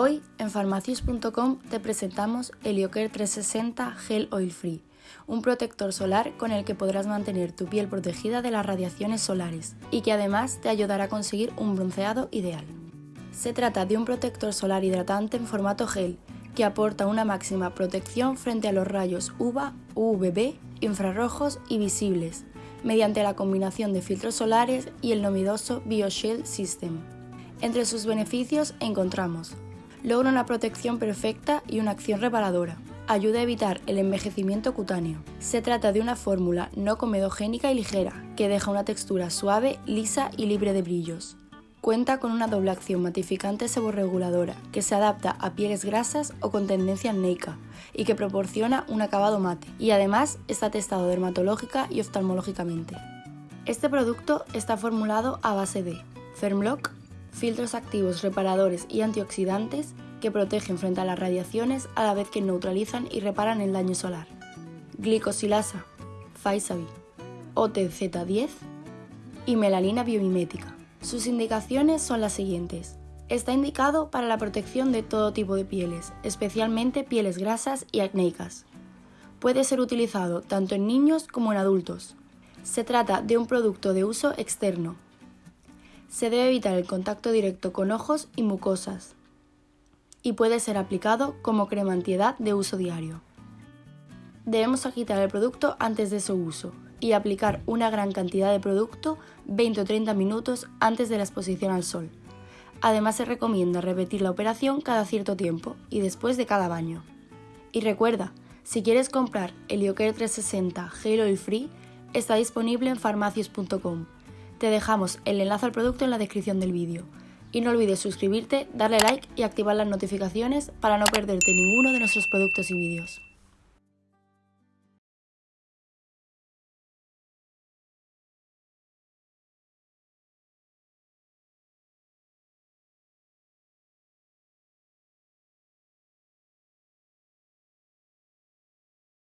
Hoy en farmacius.com te presentamos Heliocare 360 Gel Oil Free, un protector solar con el que podrás mantener tu piel protegida de las radiaciones solares y que además te ayudará a conseguir un bronceado ideal. Se trata de un protector solar hidratante en formato gel que aporta una máxima protección frente a los rayos UVA, UVB, infrarrojos y visibles, mediante la combinación de filtros solares y el novedoso BioShield System. Entre sus beneficios encontramos logra una protección perfecta y una acción reparadora. Ayuda a evitar el envejecimiento cutáneo. Se trata de una fórmula no comedogénica y ligera, que deja una textura suave, lisa y libre de brillos. Cuenta con una doble acción matificante seborreguladora, que se adapta a pieles grasas o con tendencia acnéica, y que proporciona un acabado mate, y además está testado dermatológica y oftalmológicamente. Este producto está formulado a base de Fermlock, filtros activos reparadores y antioxidantes que protegen frente a las radiaciones a la vez que neutralizan y reparan el daño solar. Glicosilasa, Faisavi, OTZ10 y melanina biomimética. Sus indicaciones son las siguientes. Está indicado para la protección de todo tipo de pieles, especialmente pieles grasas y acnéicas. Puede ser utilizado tanto en niños como en adultos. Se trata de un producto de uso externo, se debe evitar el contacto directo con ojos y mucosas y puede ser aplicado como crema antiedad de uso diario. Debemos agitar el producto antes de su uso y aplicar una gran cantidad de producto 20 o 30 minutos antes de la exposición al sol. Además se recomienda repetir la operación cada cierto tiempo y después de cada baño. Y recuerda, si quieres comprar el Ioker 360 Gel Oil Free, está disponible en farmacias.com te dejamos el enlace al producto en la descripción del vídeo. Y no olvides suscribirte, darle like y activar las notificaciones para no perderte ninguno de nuestros productos y vídeos.